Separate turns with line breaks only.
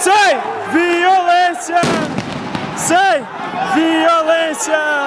Sem violência! Sem violência!